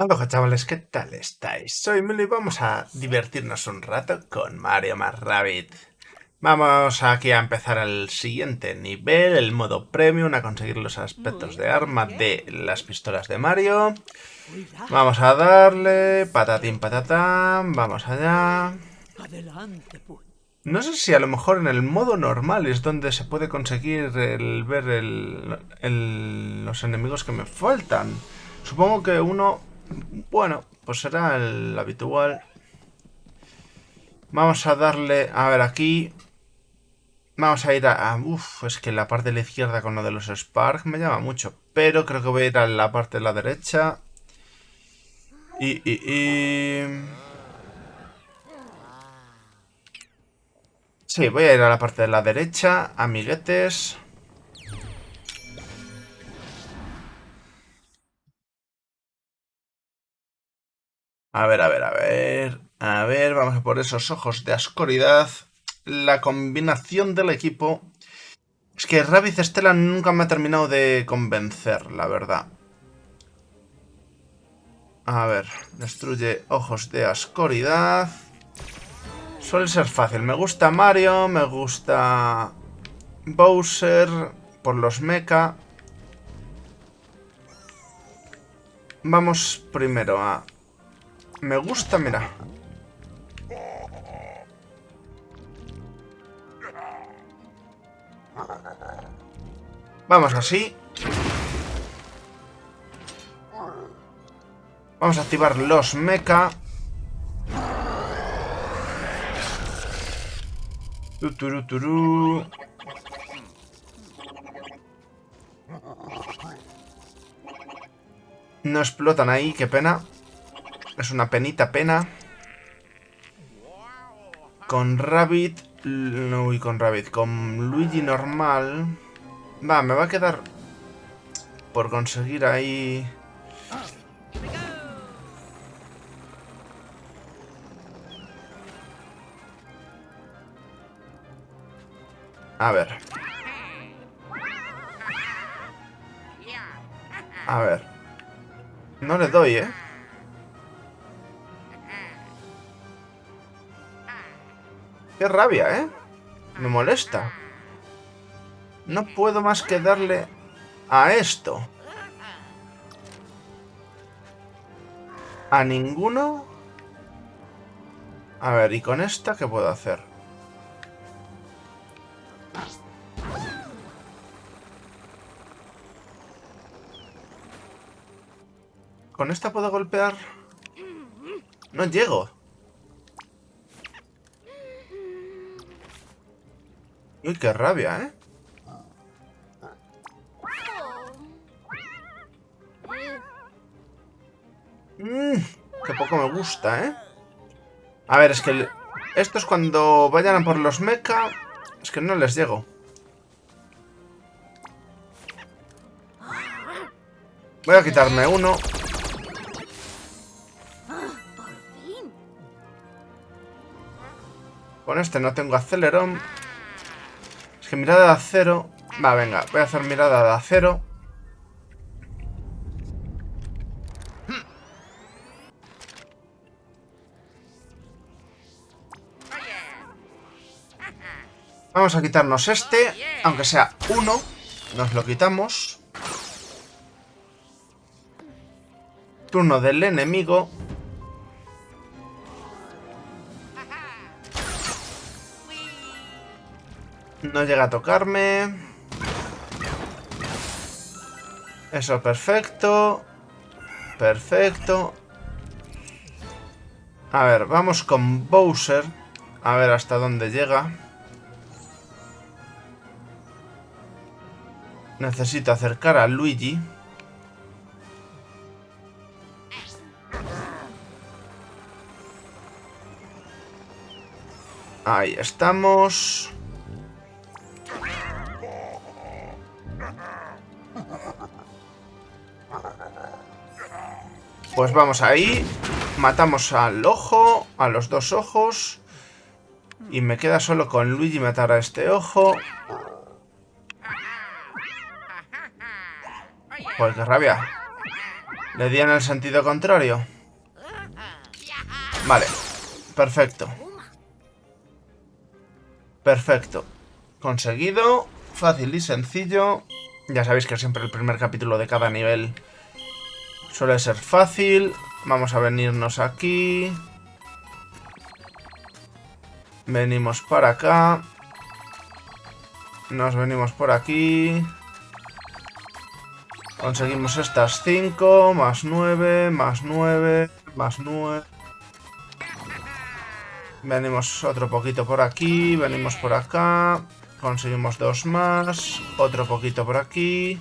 Hola chavales, ¿qué tal estáis? Soy Milo y vamos a divertirnos un rato con Mario más Rabbit. Vamos aquí a empezar el siguiente nivel, el modo premium, a conseguir los aspectos de arma de las pistolas de Mario. Vamos a darle, patatín patatán, vamos allá. No sé si a lo mejor en el modo normal es donde se puede conseguir el ver los enemigos que me faltan. Supongo que uno bueno, pues será el habitual. Vamos a darle... A ver, aquí... Vamos a ir a... Uf, es que la parte de la izquierda con lo de los Spark me llama mucho. Pero creo que voy a ir a la parte de la derecha. Y... y, y... Sí, voy a ir a la parte de la derecha, amiguetes. A ver, a ver, a ver. A ver, vamos a por esos ojos de ascoridad. La combinación del equipo... Es que Rabbit Stella nunca me ha terminado de convencer, la verdad. A ver, destruye ojos de ascoridad. Suele ser fácil. Me gusta Mario, me gusta Bowser por los mecha. Vamos primero a me gusta, mira. Vamos así. Vamos a activar los mecha. Tuturuturu. No explotan ahí, qué pena. Es una penita pena. Con Rabbit... Uy, con Rabbit. Con Luigi normal... Va, me va a quedar... Por conseguir ahí... A ver. A ver. No le doy, ¿eh? Qué rabia, ¿eh? Me molesta. No puedo más que darle a esto. ¿A ninguno? A ver, ¿y con esta qué puedo hacer? ¿Con esta puedo golpear? No llego. Uy, qué rabia, ¿eh? Mmm, qué poco me gusta, ¿eh? A ver, es que estos cuando vayan a por los mecha, es que no les llego. Voy a quitarme uno. Con este no tengo acelerón que mirada de acero... Va, venga, voy a hacer mirada de acero. Vamos a quitarnos este, aunque sea uno. Nos lo quitamos. Turno del enemigo. No llega a tocarme. Eso, perfecto. Perfecto. A ver, vamos con Bowser. A ver hasta dónde llega. Necesito acercar a Luigi. Ahí estamos. Pues vamos ahí. Matamos al ojo, a los dos ojos. Y me queda solo con Luigi matar a este ojo. Pues qué rabia. Le di en el sentido contrario. Vale. Perfecto. Perfecto. Conseguido. Fácil y sencillo. Ya sabéis que siempre el primer capítulo de cada nivel suele ser fácil. Vamos a venirnos aquí. Venimos para acá. Nos venimos por aquí. Conseguimos estas 5, más 9, más 9, más 9. Venimos otro poquito por aquí, venimos por acá. Conseguimos dos más. Otro poquito por aquí.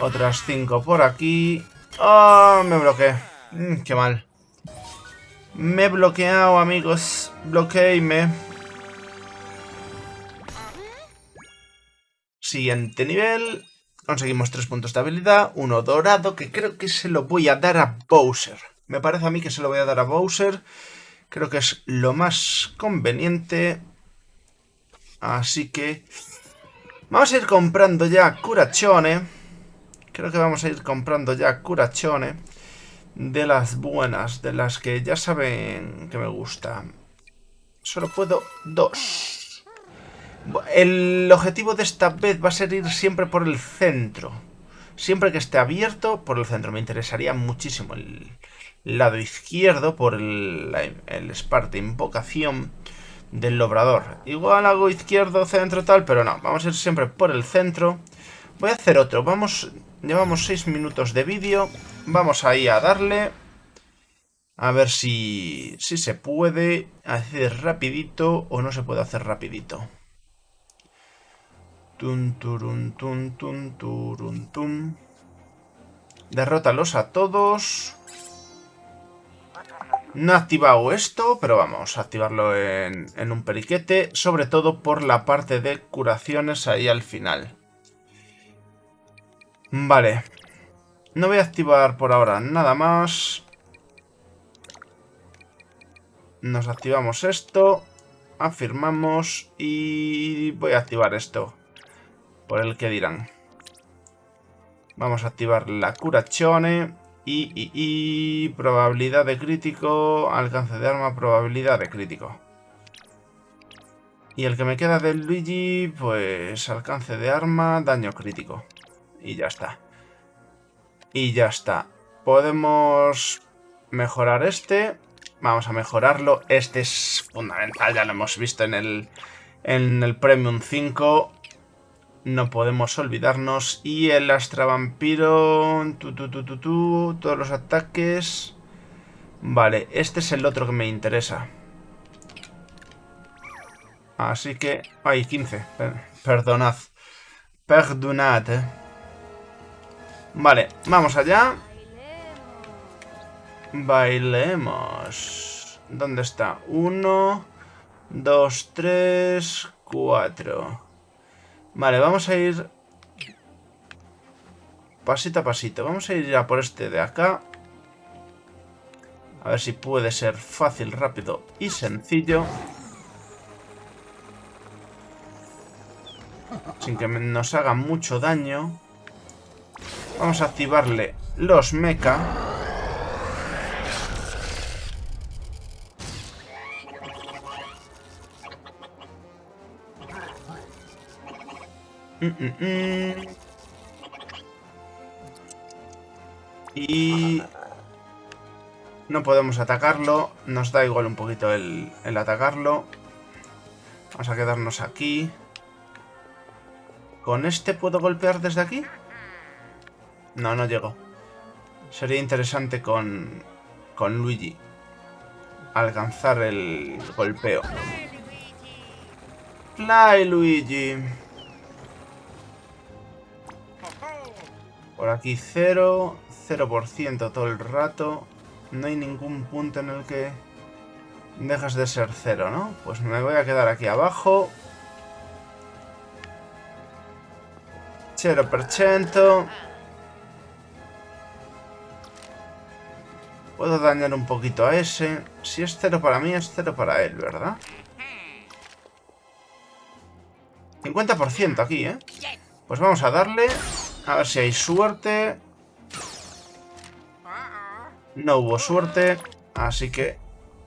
Otras cinco por aquí. ¡Oh! Me bloqueé. Mm, qué mal. Me he bloqueado, amigos. Bloqueéme. Siguiente nivel. Conseguimos tres puntos de habilidad. Uno dorado, que creo que se lo voy a dar a Bowser. Me parece a mí que se lo voy a dar a Bowser. Creo que es lo más conveniente. Así que... Vamos a ir comprando ya Curachone. Creo que vamos a ir comprando ya Curachone. De las buenas, de las que ya saben que me gusta. Solo puedo dos. El objetivo de esta vez va a ser ir siempre por el centro. Siempre que esté abierto, por el centro. Me interesaría muchísimo el lado izquierdo por el, el Esparta Invocación del Lobrador. Igual hago izquierdo, centro, tal, pero no. Vamos a ir siempre por el centro. Voy a hacer otro. Vamos, llevamos 6 minutos de vídeo. Vamos ahí a darle. A ver si, si se puede hacer rapidito o no se puede hacer rapidito. Tun, turun, tun, tun, turun, tun. Derrótalos a todos. No he activado esto, pero vamos a activarlo en, un periquete, sobre todo por la parte de curaciones ahí al final. Vale. No voy a activar por ahora nada más. Nos activamos esto. Afirmamos y voy a activar esto. Por el que dirán. Vamos a activar la curachone. Y, probabilidad de crítico, alcance de arma, probabilidad de crítico. Y el que me queda del Luigi, pues alcance de arma, daño crítico. Y ya está. Y ya está. Podemos mejorar este. Vamos a mejorarlo. Este es fundamental, ya lo hemos visto en el, en el Premium 5. No podemos olvidarnos. Y el Astra Vampiro... Tu, tu, tu, tu, todos los ataques... Vale, este es el otro que me interesa. Así que... Ay, 15. Perdonad. Perdonad. Eh. Vale, vamos allá. Bailemos. ¿Dónde está? Uno, dos, tres, cuatro. Vale, vamos a ir pasito a pasito. Vamos a ir a por este de acá. A ver si puede ser fácil, rápido y sencillo. Sin que nos haga mucho daño. Vamos a activarle los mecha. Mm, mm, mm. Y... No podemos atacarlo. Nos da igual un poquito el, el atacarlo. Vamos a quedarnos aquí. ¿Con este puedo golpear desde aquí? No, no llego. Sería interesante con, con Luigi. Alcanzar el golpeo. Fly, Luigi. Por aquí 0, 0% todo el rato. No hay ningún punto en el que dejas de ser 0, ¿no? Pues me voy a quedar aquí abajo. 0%. Puedo dañar un poquito a ese. Si es 0 para mí, es 0 para él, ¿verdad? 50% aquí, ¿eh? Pues vamos a darle... A ver si hay suerte. No hubo suerte, así que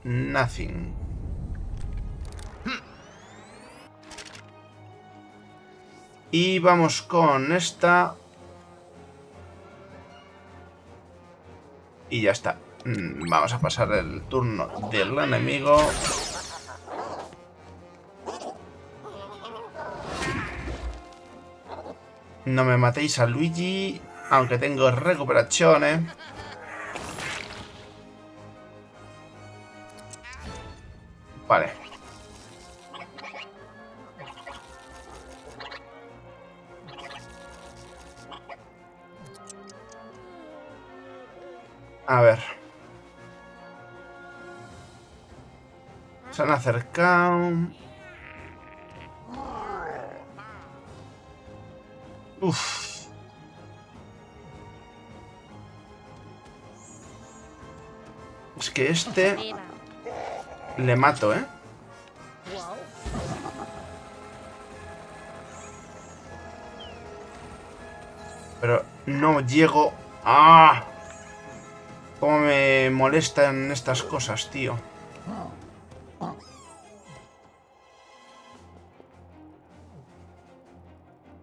nothing. Y vamos con esta. Y ya está. Mm, vamos a pasar el turno del enemigo. No me matéis a Luigi, aunque tengo recuperaciones. Se han acercado. Uf. Es que este... Le mato, ¿eh? Pero no llego... ¡Ah! Cómo me molestan estas cosas, tío.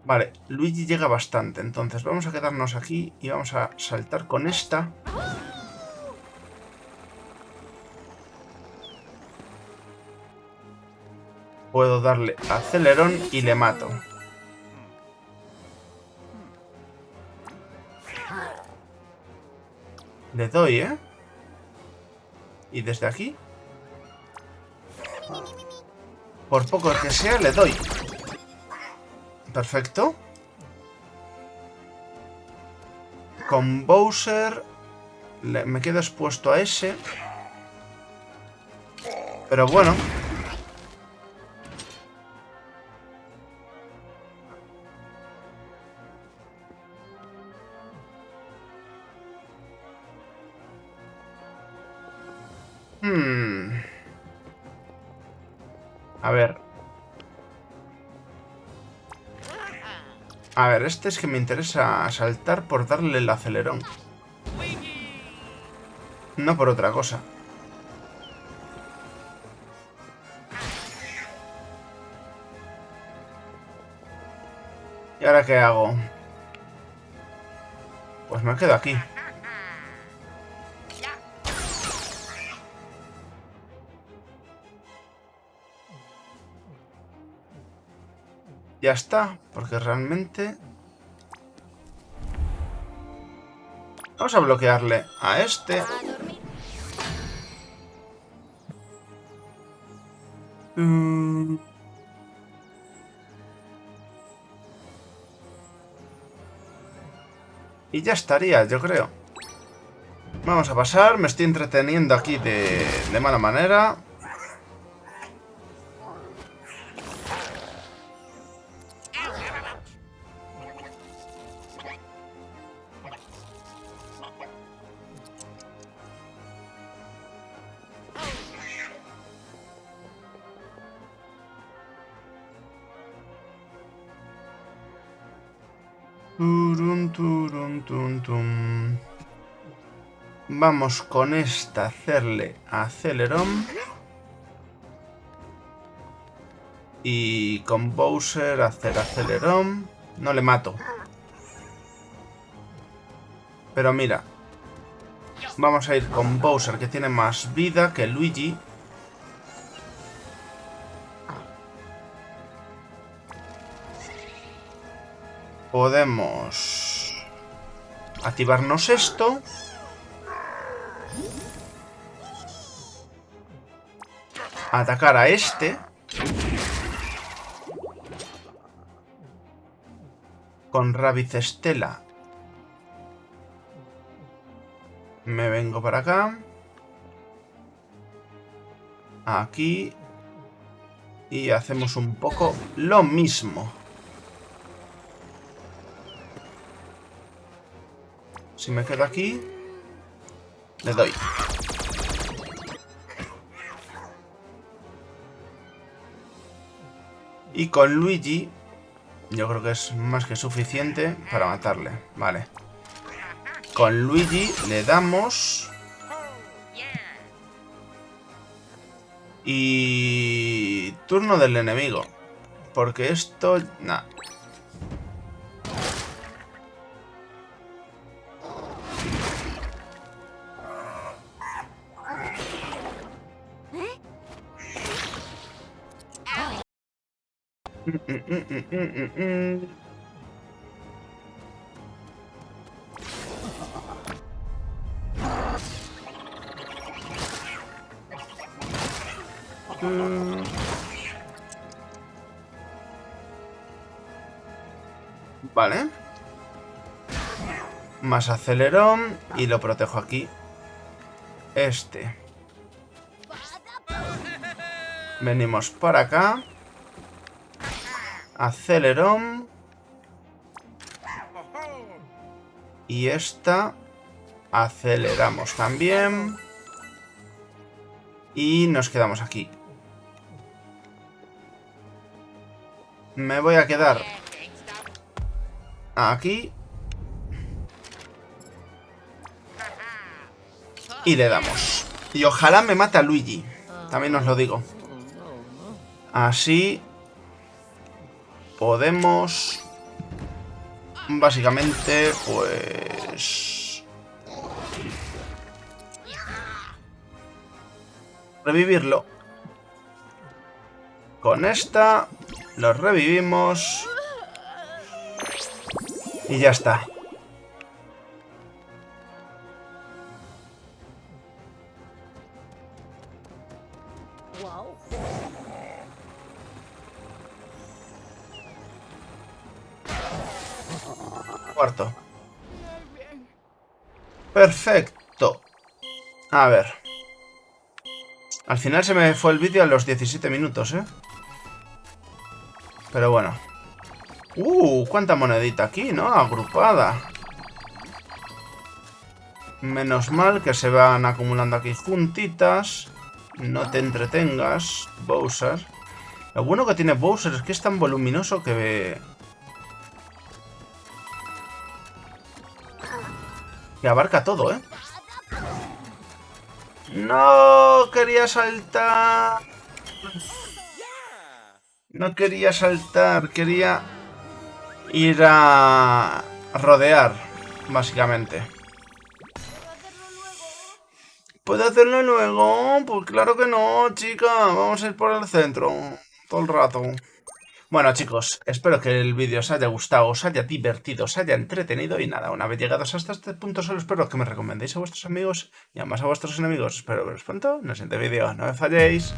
Vale, Luigi llega bastante, entonces vamos a quedarnos aquí y vamos a saltar con esta. Puedo darle acelerón y le mato. Le doy, ¿eh? Y desde aquí... Por poco que sea, le doy. Perfecto. Con Bowser me quedo expuesto a ese. Pero bueno. A ver, este es que me interesa saltar por darle el acelerón. No por otra cosa. ¿Y ahora qué hago? Pues me quedo aquí. Ya está, porque realmente... Vamos a bloquearle a este. Mm. Y ya estaría, yo creo. Vamos a pasar, me estoy entreteniendo aquí de, de mala manera. Vamos con esta hacerle acelerón. Y con Bowser hacer acelerón. No le mato. Pero mira. Vamos a ir con Bowser que tiene más vida que Luigi. Podemos activarnos esto. Atacar a este. Con Rabbit Estela. Me vengo para acá. Aquí. Y hacemos un poco lo mismo. Si me quedo aquí... Le doy. Y con Luigi... Yo creo que es más que suficiente para matarle. Vale. Con Luigi le damos... Y... Turno del enemigo. Porque esto... Nah, Vale. Más acelerón y lo protejo aquí. Este. Venimos por acá. Acelerón. Y esta aceleramos también. Y nos quedamos aquí. Me voy a quedar aquí. Y le damos. Y ojalá me mate a Luigi. También os lo digo. Así podemos... Básicamente, pues... Revivirlo. Con esta lo revivimos. Y ya está. Perfecto. A ver. Al final se me fue el vídeo a los 17 minutos, ¿eh? Pero bueno. ¡Uh! ¡Cuánta monedita aquí, ¿no? Agrupada. Menos mal que se van acumulando aquí juntitas. No te entretengas, Bowser. Lo bueno que tiene Bowser es que es tan voluminoso que... Que abarca todo, ¿eh? ¡No! Quería saltar... No quería saltar, quería ir a rodear, básicamente. ¿Puedo hacerlo luego? Pues claro que no, chica. Vamos a ir por el centro todo el rato. Bueno, chicos, espero que el vídeo os haya gustado, os haya divertido, os haya entretenido y nada, una vez llegados hasta este punto solo espero que me recomendéis a vuestros amigos y además a vuestros enemigos. Espero veros pronto en el siguiente vídeo. No me falléis.